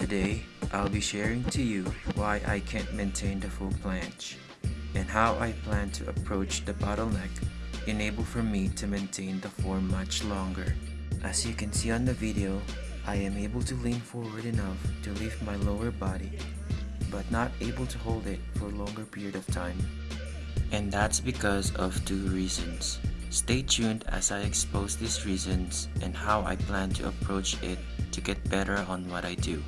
Today, I'll be sharing to you why I can't maintain the full planche and how I plan to approach the bottleneck enable for me to maintain the form much longer. As you can see on the video, I am able to lean forward enough to lift my lower body but not able to hold it for a longer period of time. And that's because of two reasons. Stay tuned as I expose these reasons and how I plan to approach it to get better on what I do.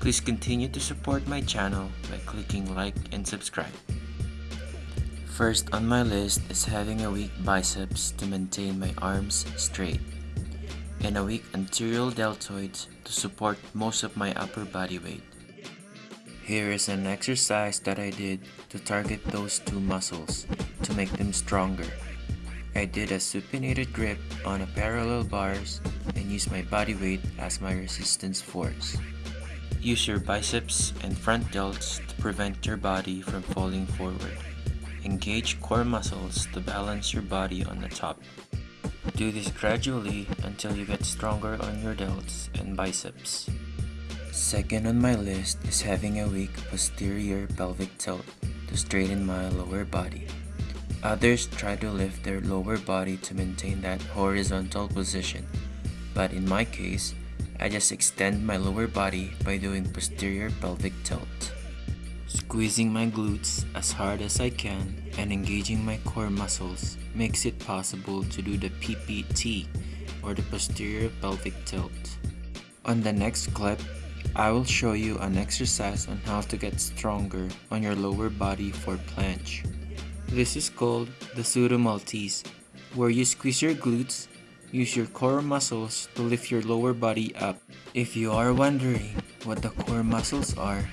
Please continue to support my channel by clicking like and subscribe. First on my list is having a weak biceps to maintain my arms straight and a weak anterior deltoids to support most of my upper body weight. Here is an exercise that I did to target those two muscles to make them stronger. I did a supinated grip on a parallel bars and used my body weight as my resistance force. Use your biceps and front delts to prevent your body from falling forward. Engage core muscles to balance your body on the top. Do this gradually until you get stronger on your delts and biceps. Second on my list is having a weak posterior pelvic tilt to straighten my lower body. Others try to lift their lower body to maintain that horizontal position, but in my case, I just extend my lower body by doing posterior pelvic tilt. Squeezing my glutes as hard as I can and engaging my core muscles makes it possible to do the PPT or the posterior pelvic tilt. On the next clip, I will show you an exercise on how to get stronger on your lower body for planche. This is called the pseudo Maltese, where you squeeze your glutes, use your core muscles to lift your lower body up. If you are wondering what the core muscles are,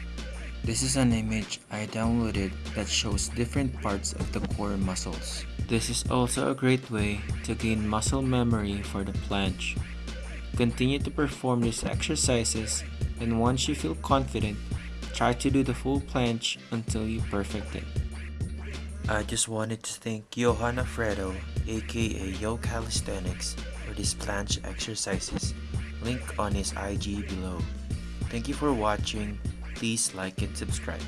this is an image I downloaded that shows different parts of the core muscles. This is also a great way to gain muscle memory for the planche. Continue to perform these exercises and once you feel confident, try to do the full planche until you perfect it. I just wanted to thank Johan Alfredo aka Yo Calisthenics for these planche exercises, link on his IG below. Thank you for watching, please like and subscribe.